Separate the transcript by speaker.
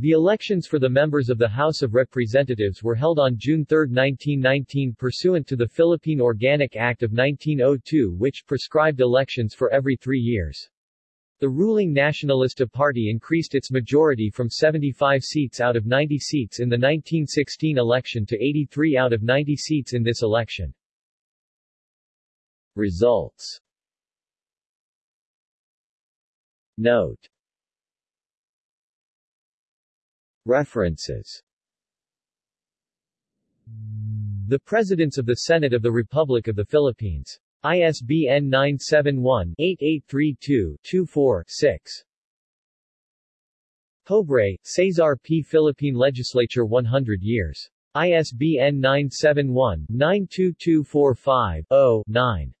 Speaker 1: The elections for the members of the House of Representatives were held on June 3, 1919 pursuant to the Philippine Organic Act of 1902 which prescribed elections for every three years. The ruling Nacionalista Party increased its majority from 75 seats out of 90 seats in the 1916 election to 83 out of 90 seats in this election. Results Note References The Presidents of the Senate of the Republic of the Philippines. ISBN 971-8832-24-6. Pobre, Cesar P. Philippine Legislature 100 years. ISBN 971-92245-0-9.